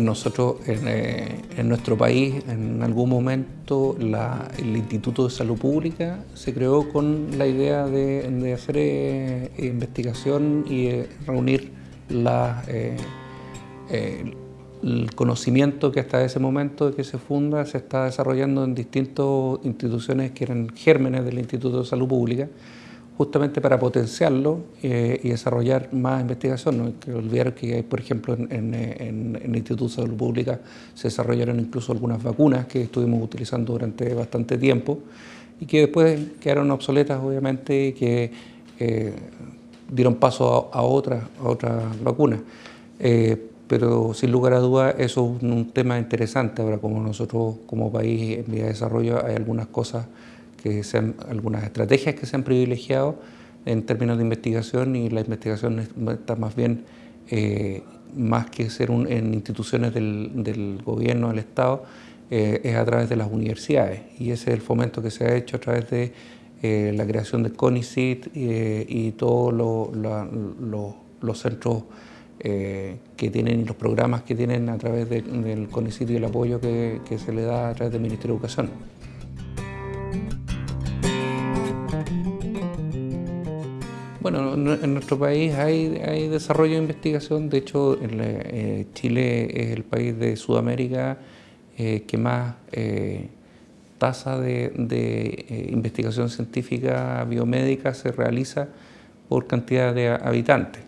Nosotros en, nuestro país en algún momento el Instituto de Salud Pública se creó con la idea de, hacer investigación y reunir la, el conocimiento que hasta ese momento que se funda se está desarrollando en distintas instituciones que eran gérmenes del Instituto de Salud Pública, justamente para potenciarlo eh, y desarrollar más investigación. No hay que olvidar que, por ejemplo, en, el Instituto de Salud Pública se desarrollaron incluso algunas vacunas que estuvimos utilizando durante bastante tiempo y que después quedaron obsoletas, obviamente, y que eh, dieron paso a, otras, a otras vacunas. Eh, pero sin lugar a dudas eso es un tema interesante. Ahora como nosotros como país en vía de desarrollo hay algunas cosas, que sean, algunas estrategias que se han privilegiado en términos de investigación y la investigación está más bien, eh, más que ser en instituciones del, gobierno, del Estado, eh, es a través de las universidades y ese es el fomento que se ha hecho a través de eh, la creación del CONICIT y todos los centros que tienen y los programas que tienen a través del CONICIT y el apoyo que, se le da a través del Ministerio de Educación. Bueno, en nuestro país hay, desarrollo de investigación, de hecho eh, Chile es el país de Sudamérica eh, que más tasa de, investigación científica biomédica se realiza por cantidad de habitantes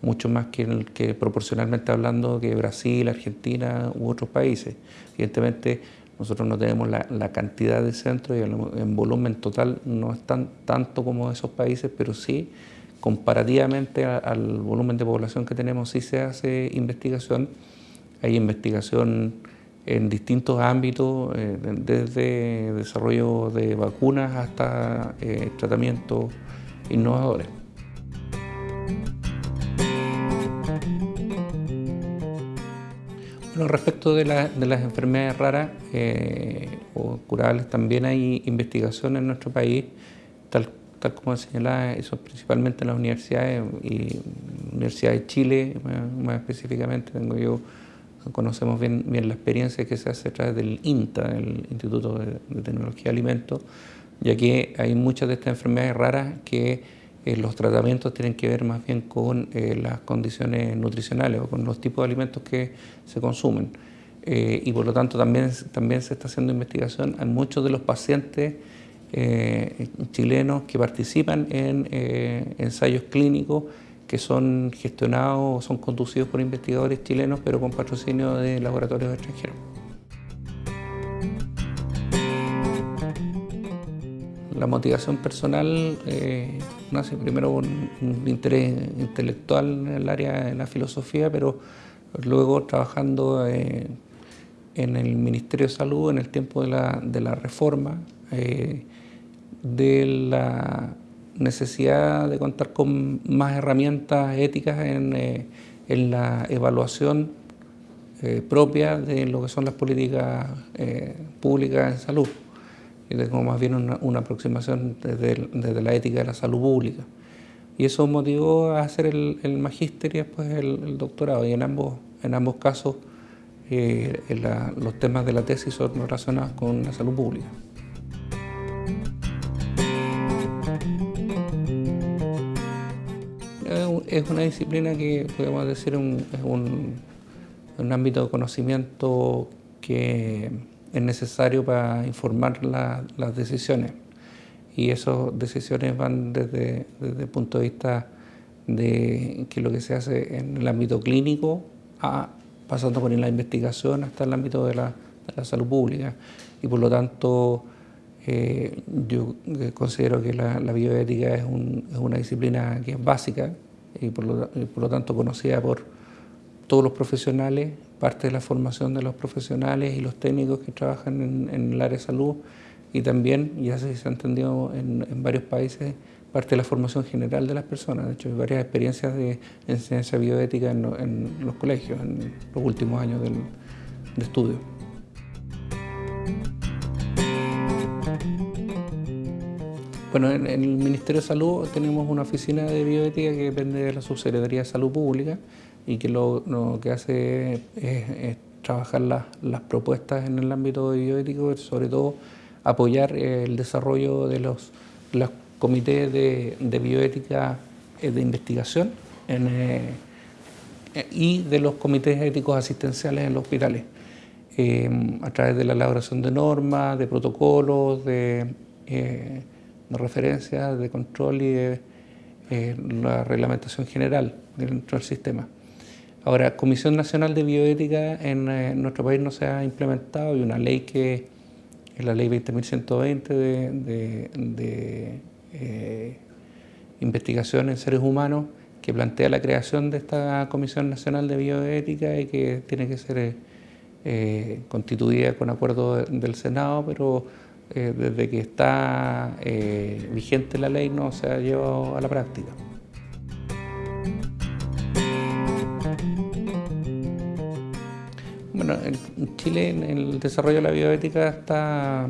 mucho más que, que proporcionalmente hablando que Brasil, Argentina u otros países. Evidentemente nosotros no tenemos la, cantidad de centros y en volumen total no es tan, tanto como esos países, pero sí comparativamente al volumen de población que tenemos sí se hace investigación. Hay investigación en distintos ámbitos, eh, desde desarrollo de vacunas hasta eh, tratamientos innovadores. Bueno, respecto de, las enfermedades raras eh, o curables, también hay investigación en nuestro país, tal, tal como señalaba, eso principalmente en las universidades y Universidad de Chile, más, específicamente, tengo yo, conocemos bien, bien la experiencia que se hace a través del INTA, el Instituto de, de Tecnología de Alimentos, ya que hay muchas de estas enfermedades raras que eh, los tratamientos tienen que ver más bien con eh, las condiciones nutricionales o con los tipos de alimentos que se consumen. Eh, y por lo tanto también, también se está haciendo investigación en muchos de los pacientes chilenos que participan en ensayos clínicos que son gestionados o son conducidos por investigadores chilenos pero con patrocinio de laboratorios extranjeros. La motivación personal nace primero con un interés intelectual en el área de la filosofía, pero luego trabajando eh, en el Ministerio de Salud en el tiempo de la, reforma, eh, de la necesidad de contar con más herramientas éticas en, la evaluación propia de lo que son las políticas públicas en salud y tengo más bien una, aproximación desde, la ética de la salud pública. Y eso motivó a hacer el, el magíster y después el, doctorado. Y en ambos, en ambos casos eh, los temas de la tesis son relacionados con la salud pública. Es una disciplina que podemos decir es un, un ámbito de conocimiento que es necesario para informar las decisiones. Y esas decisiones van desde, el punto de vista de que lo que se hace en el ámbito clínico, a, pasando por la investigación hasta el ámbito de la, salud pública. Y por lo tanto, eh, yo considero que la, bioética es, una disciplina que es básica y por lo tanto conocida por todos los profesionales parte de la formación de los profesionales y los técnicos que trabajan en, el área de salud y también, ya se ha entendido en, varios países, parte de la formación general de las personas. De hecho, hay varias experiencias de enseñanza bioética en, los colegios en los últimos años del, de estudio. Bueno, en, el Ministerio de Salud tenemos una oficina de bioética que depende de la Subsecretaría de Salud Pública y que lo, que hace es, trabajar las propuestas en el ámbito bioético, sobre todo apoyar el desarrollo de los, comités de, bioética eh, de investigación eh, y de los comités éticos asistenciales en los hospitales, eh, a través de la elaboración de normas, de protocolos, de, de referencias, de control y de la reglamentación general dentro del sistema. Ahora, Comisión Nacional de Bioética en, nuestro país no se ha implementado y una ley que es la ley 20.120 de, de, eh, investigación en seres humanos que plantea la creación de esta Comisión Nacional de Bioética y que tiene que ser eh, constituida con acuerdo del Senado, pero eh, desde que está vigente la ley no se ha llevado a la práctica. Chile el desarrollo de la bioética está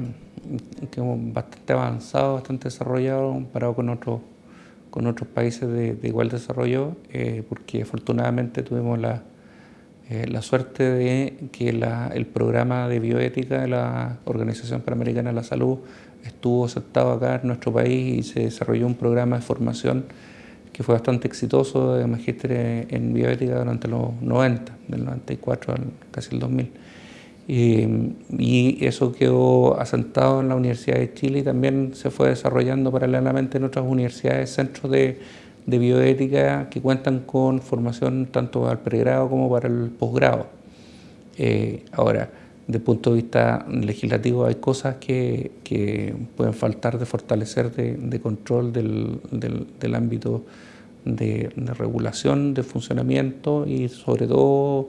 bastante avanzado, bastante desarrollado comparado con otros con otros países de, igual desarrollo, eh, porque afortunadamente tuvimos la, eh, la suerte de que el programa de bioética de la Organización Panamericana de la Salud estuvo aceptado acá en nuestro país y se desarrolló un programa de formación que fue bastante exitoso de magíster en bioética durante los 90, del 94 al casi el 2000. Y, eso quedó asentado en la Universidad de Chile y también se fue desarrollando paralelamente en otras universidades, centros de, bioética que cuentan con formación tanto al pregrado como para el posgrado. Eh, ahora, desde el punto de vista legislativo hay cosas que, pueden faltar de fortalecer de, control del, ámbito de, regulación, de funcionamiento y sobre todo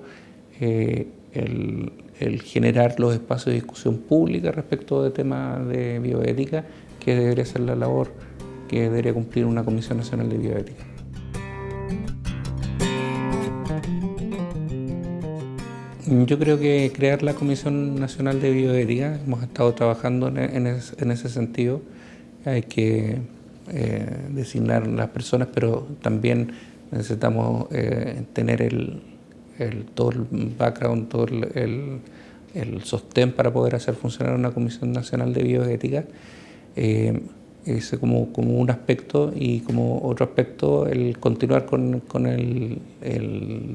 eh, el, generar los espacios de discusión pública respecto de temas de bioética, que debería ser la labor que debería cumplir una Comisión Nacional de Bioética. Yo creo que crear la Comisión Nacional de Bioética, hemos estado trabajando en, ese sentido, hay que eh, designar las personas, pero también necesitamos eh, tener el, todo el background, todo el, sostén para poder hacer funcionar una Comisión Nacional de Bioética. Eh, ese como, como, un aspecto y como otro aspecto el continuar con, el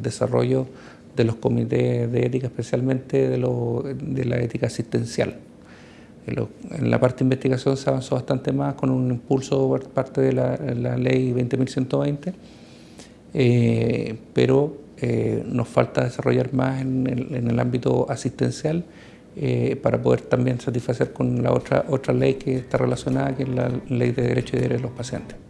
desarrollo de los comités de ética, especialmente de, la ética asistencial. En, la parte de investigación se avanzó bastante más con un impulso por parte de la, ley 20.120, eh, pero eh, nos falta desarrollar más en el, ámbito asistencial eh, para poder también satisfacer con la otra, otra ley que está relacionada, que es la ley de derechos y deberes de los pacientes.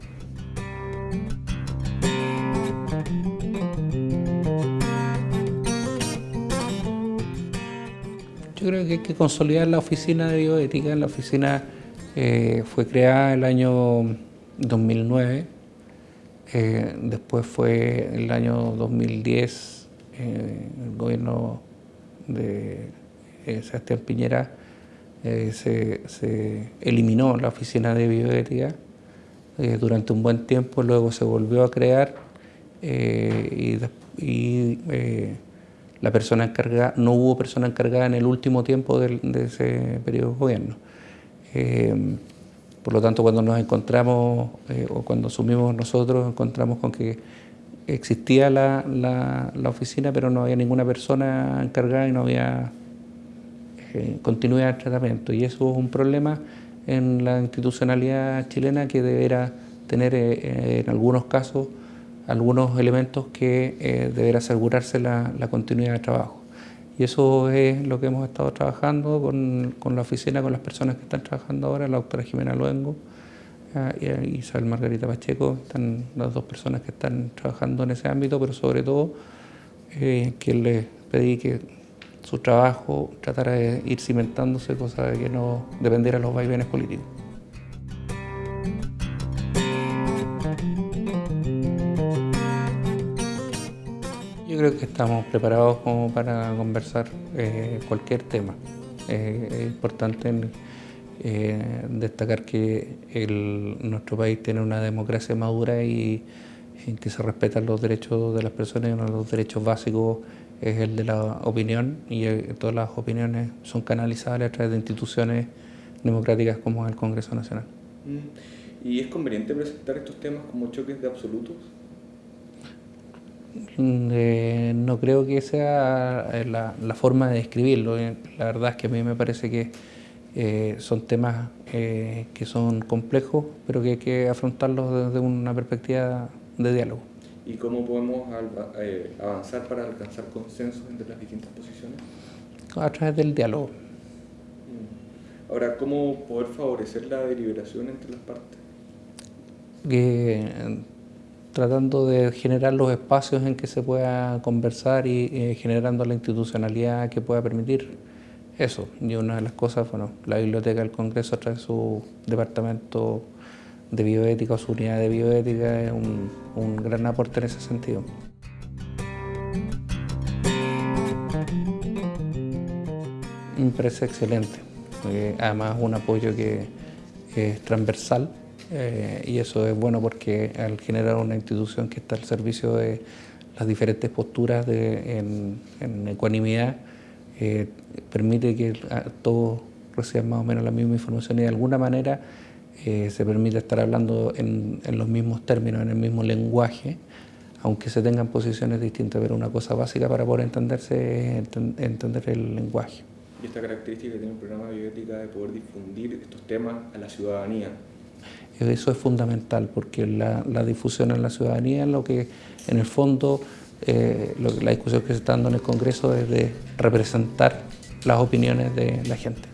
Que hay que consolidar la oficina de bioética. La oficina eh, fue creada el año 2009, eh, después fue el año 2010, eh, el gobierno de Sebastián Piñera se, eliminó la oficina de bioética durante un buen tiempo, luego se volvió a crear y, y la persona encargada, no hubo persona encargada en el último tiempo de, ese periodo de gobierno. Eh, por lo tanto, cuando nos encontramos eh, o cuando asumimos nosotros, encontramos con que existía la, la, oficina, pero no había ninguna persona encargada y no había eh, continuidad de tratamiento. Y eso es un problema en la institucionalidad chilena que deberá tener en algunos casos algunos elementos que eh, deberá asegurarse la, continuidad de trabajo. Y eso es lo que hemos estado trabajando con, la oficina, con las personas que están trabajando ahora, la doctora Jimena Luengo eh, y Isabel Margarita Pacheco, están las dos personas que están trabajando en ese ámbito, pero sobre todo eh, que les pedí que su trabajo tratara de ir cimentándose, cosa de que no dependiera de los vaivenes políticos. Creo que estamos preparados como para conversar eh, cualquier tema. Eh, es importante eh, destacar que nuestro país tiene una democracia madura y en que se respetan los derechos de las personas y uno de los derechos básicos es el de la opinión y todas las opiniones son canalizadas a través de instituciones democráticas como el Congreso Nacional. Mm. ¿Y es conveniente presentar estos temas como choques de absolutos? Eh, no creo que sea eh, la, forma de describirlo. La verdad es que a mí me parece que son temas que son complejos, pero que hay que afrontarlos desde una perspectiva de diálogo. ¿Y cómo podemos eh, avanzar para alcanzar consensos entre las distintas posiciones? A través del diálogo. Mm. Ahora, ¿cómo poder favorecer la deliberación entre las partes? Tratando de generar los espacios en que se pueda conversar y eh, generando la institucionalidad que pueda permitir eso. Y una de las cosas, bueno, la Biblioteca del Congreso de su departamento de bioética o su unidad de bioética es un, gran aporte en ese sentido. Me excelente, además un apoyo que es transversal eh, y eso es bueno porque al generar una institución que está al servicio de las diferentes posturas de, en, en, ecuanimidad, eh, permite que todos reciban más o menos la misma información y de alguna manera eh, se permite estar hablando en, los mismos términos, en el mismo lenguaje, aunque se tengan posiciones distintas, pero una cosa básica para poder entenderse es entender el lenguaje. Y esta característica que tiene el programa de bioética de poder difundir estos temas a la ciudadanía. Eso es fundamental, porque la, difusión en la ciudadanía es lo que, en el fondo, eh, la discusión que se está dando en el Congreso es de representar las opiniones de la gente.